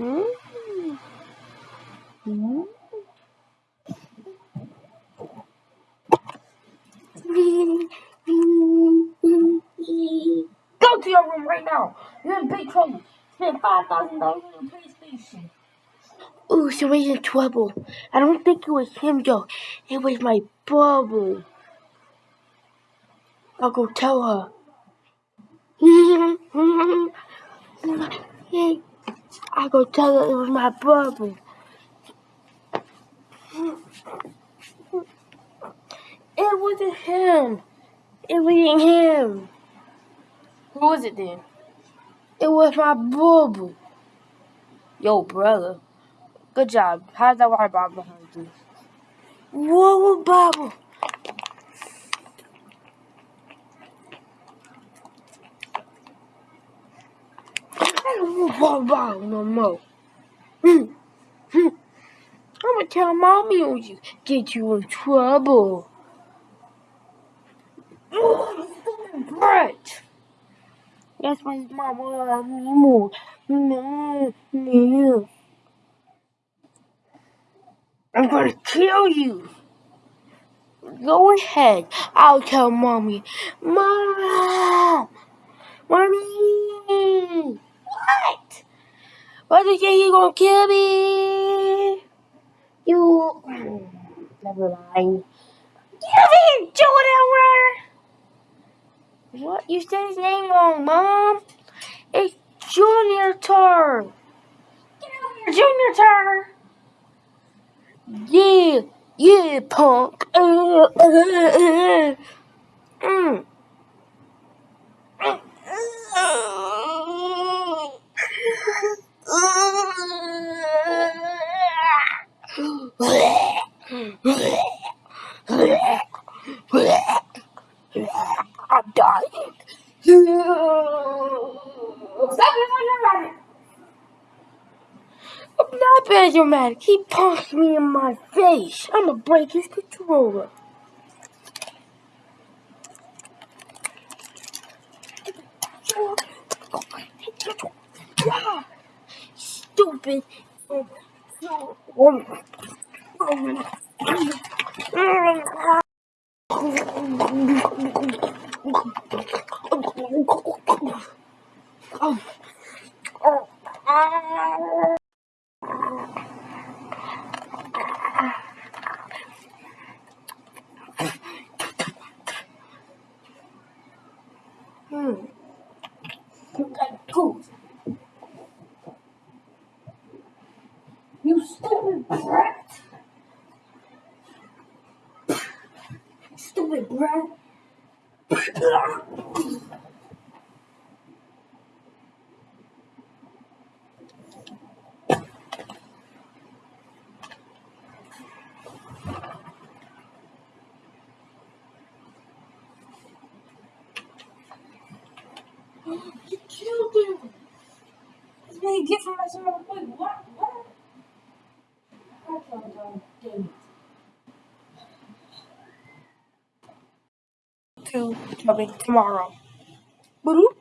Go to your room right now. You're in big trouble. Spend five thousand dollars on PlayStation. Ooh, somebody's in trouble. I don't think it was him though. It was my bubble. I'll go tell her. Go tell her it was my brother. It wasn't him. It wasn't him. Who was it then? It was my brother. Yo, brother. Good job. How's that water bottle behind you? Whoa, bottle. Water bottle no more. Hmm. Hmm. I'm gonna tell mommy on you. Get you in trouble. Brett. That's his mom loves me more. I'm gonna kill you. Go ahead. I'll tell mommy. Mom! Mommy! What? Why did you say you gonna kill me? You. Never mind. You didn't do it, What? You said his name wrong, Mom. It's Junior turn. Junior turn. Yeah, yeah, punk. Mm. Stop it when you're. I'm not bad dramatic. He punched me in my face. I'm gonna break his controller. Stupid. Hmm. Cool. You stupid brat. Stupid brat. You killed him. You get for messing with my What? What? I thought I did. To coming tomorrow. Boop.